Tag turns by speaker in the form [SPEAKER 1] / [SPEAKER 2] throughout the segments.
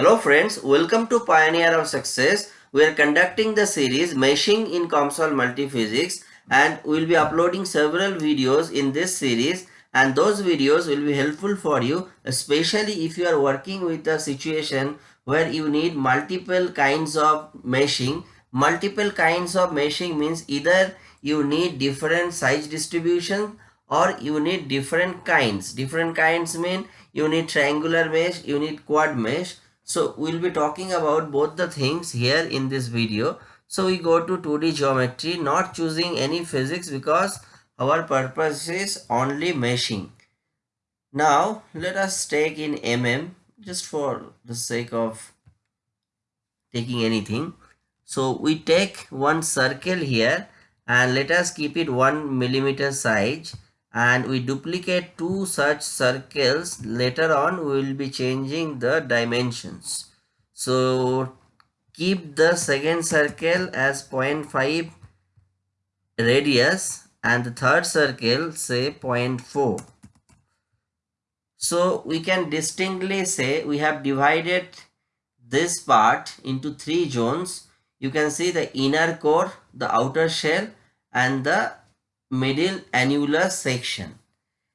[SPEAKER 1] Hello friends, welcome to Pioneer of Success. We are conducting the series Meshing in COMSOL Multiphysics and we will be uploading several videos in this series and those videos will be helpful for you especially if you are working with a situation where you need multiple kinds of meshing. Multiple kinds of meshing means either you need different size distribution or you need different kinds. Different kinds mean you need triangular mesh, you need quad mesh so we'll be talking about both the things here in this video. So we go to 2D geometry, not choosing any physics because our purpose is only meshing. Now let us take in mm just for the sake of taking anything. So we take one circle here and let us keep it one millimeter size and we duplicate two such circles. Later on we will be changing the dimensions. So keep the second circle as 0.5 radius and the third circle say 0.4 so we can distinctly say we have divided this part into three zones. You can see the inner core the outer shell and the middle annular section.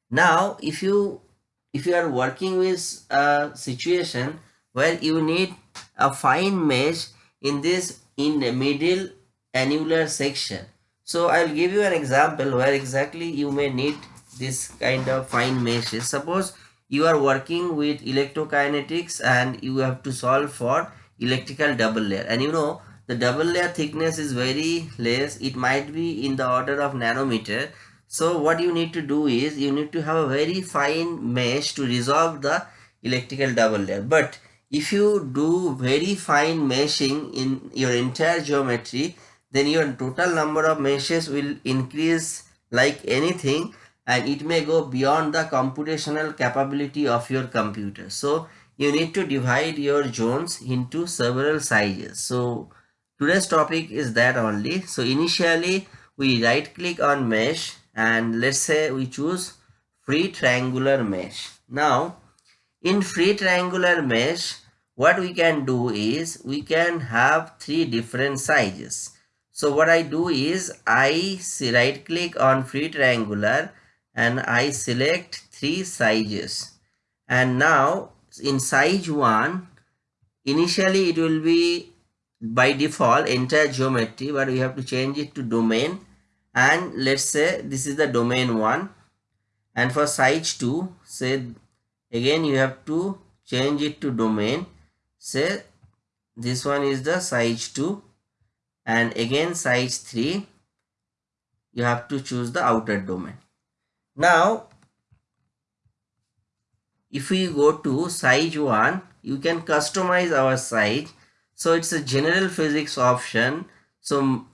[SPEAKER 1] Now if you if you are working with a situation where you need a fine mesh in this in the middle annular section. So i'll give you an example where exactly you may need this kind of fine meshes. Suppose you are working with electrokinetics and you have to solve for electrical double layer. And you know the double layer thickness is very less. It might be in the order of nanometer. So what you need to do is you need to have a very fine mesh to resolve the electrical double layer. But if you do very fine meshing in your entire geometry then your total number of meshes will increase like anything and it may go beyond the computational capability of your computer. So you need to divide your zones into several sizes. So today's topic is that only. So initially we right click on mesh and let's say we choose free triangular mesh. Now in free triangular mesh what we can do is we can have three different sizes. So what i do is i see right click on free triangular and i select three sizes. And now in size 1 initially it will be by default entire geometry but we have to change it to domain. And let's say this is the domain 1 and for size 2 say again you have to change it to domain. Say this one is the size 2 and again size 3 you have to choose the outer domain. Now if we go to size 1 you can customize our size so it's a general physics option. So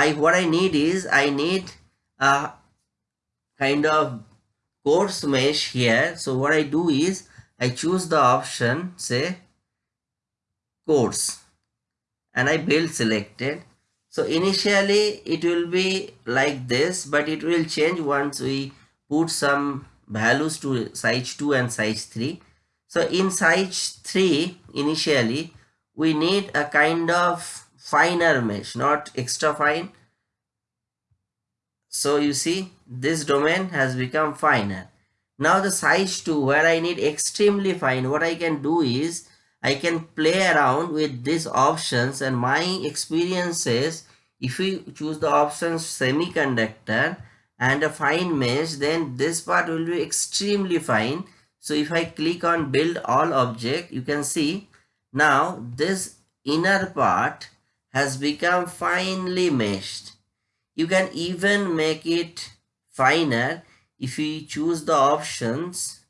[SPEAKER 1] i what i need is i need a kind of coarse mesh here. So what i do is i choose the option say coarse and i build selected. So initially it will be like this but it will change once we put some values to size 2 and size 3 so in size 3 initially we need a kind of finer mesh not extra fine. So you see this domain has become finer. Now the size 2 where i need extremely fine what i can do is i can play around with these options and my experience says if we choose the option semiconductor and a fine mesh then this part will be extremely fine. So if i click on build all object you can see now this inner part has become finely meshed. You can even make it finer if you choose the options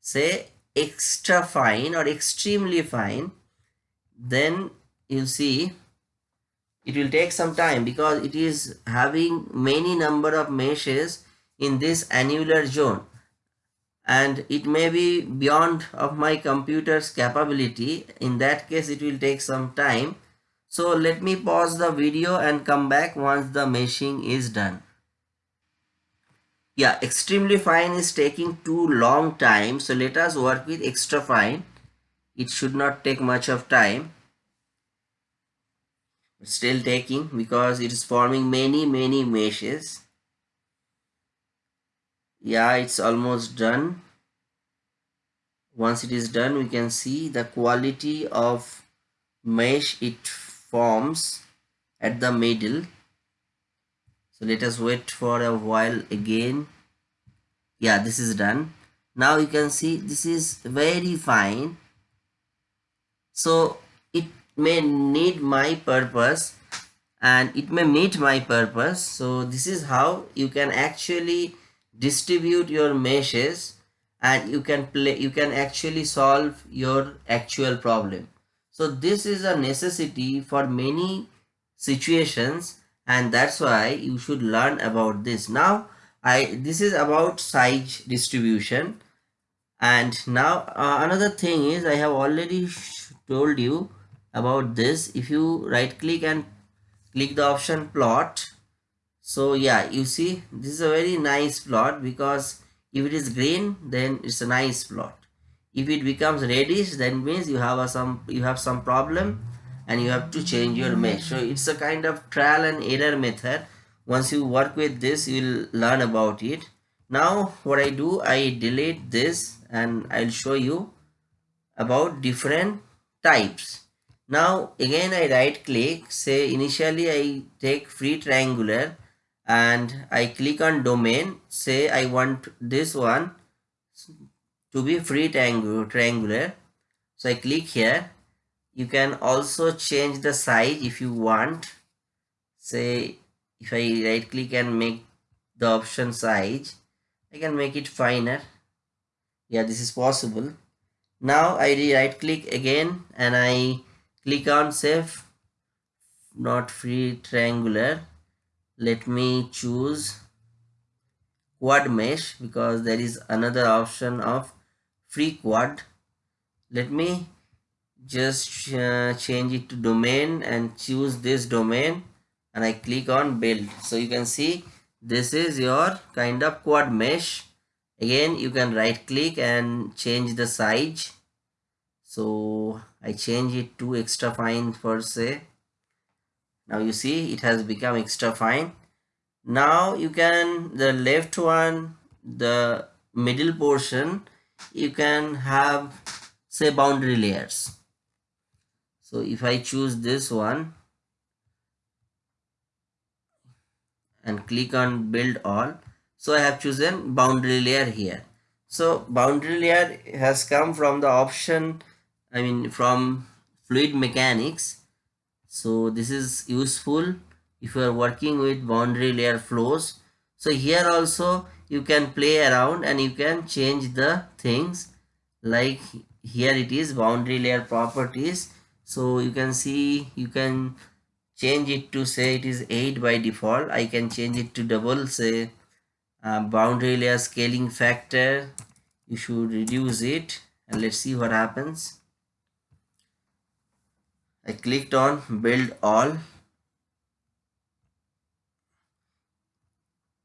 [SPEAKER 1] say extra fine or extremely fine then you see it will take some time because it is having many number of meshes in this annular zone and it may be beyond of my computer's capability. In that case it will take some time. So let me pause the video and come back once the meshing is done. Yeah extremely fine is taking too long time. So let us work with extra fine. It should not take much of time. Still taking because it is forming many many meshes yeah it's almost done. Once it is done we can see the quality of mesh it forms at the middle. So let us wait for a while again. Yeah this is done. Now you can see this is very fine. So it may need my purpose and it may meet my purpose. So this is how you can actually distribute your meshes and you can play you can actually solve your actual problem. So this is a necessity for many situations and that's why you should learn about this. Now i this is about size distribution. And now uh, another thing is i have already told you about this. If you right click and click the option plot so yeah you see this is a very nice plot because if it is green then it's a nice plot. If it becomes reddish then means you have a some you have some problem and you have to change your mesh so it's a kind of trial and error method. Once you work with this you will learn about it. Now what i do i delete this and i'll show you about different types. Now again I right click say initially I take free triangular and I click on domain say I want this one to be free triangular. So I click here. You can also change the size if you want. Say if I right click and make the option size I can make it finer. Yeah this is possible. Now I right click again and I click on save. Not free triangular let me choose quad mesh because there is another option of free quad. Let me just uh, change it to domain and choose this domain and I click on build. So you can see this is your kind of quad mesh. Again you can right click and change the size. So I change it to extra fine per se now you see it has become extra fine. Now you can the left one the middle portion you can have say boundary layers. So if I choose this one and click on build all so I have chosen boundary layer here. So boundary layer has come from the option I mean from fluid mechanics so this is useful if you are working with boundary layer flows. So here also you can play around and you can change the things. Like here it is boundary layer properties. So you can see you can change it to say it is 8 by default. I can change it to double say uh, boundary layer scaling factor. You should reduce it and let's see what happens I clicked on build all.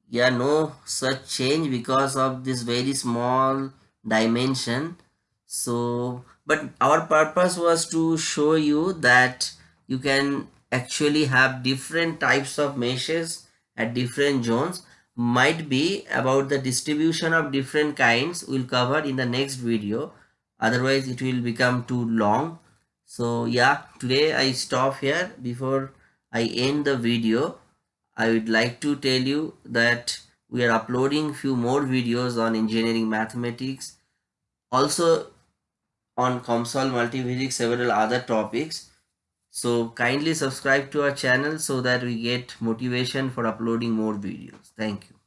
[SPEAKER 1] Yeah no such change because of this very small dimension. So but our purpose was to show you that you can actually have different types of meshes at different zones. Might be about the distribution of different kinds we'll cover in the next video. Otherwise it will become too long so yeah today i stop here. Before i end the video i would like to tell you that we are uploading few more videos on engineering mathematics also on COMSOL Multiphysics several other topics. So kindly subscribe to our channel so that we get motivation for uploading more videos. Thank you